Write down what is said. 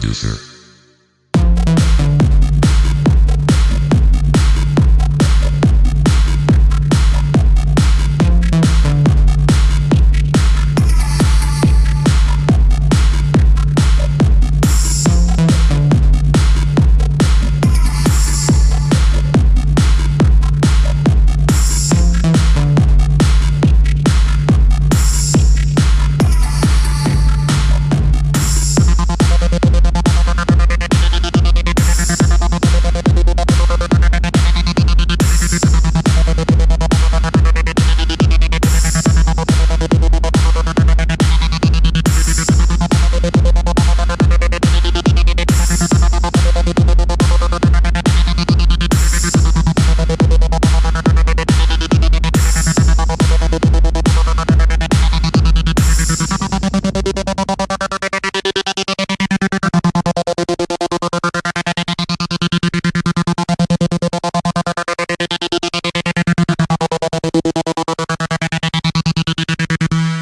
Producer.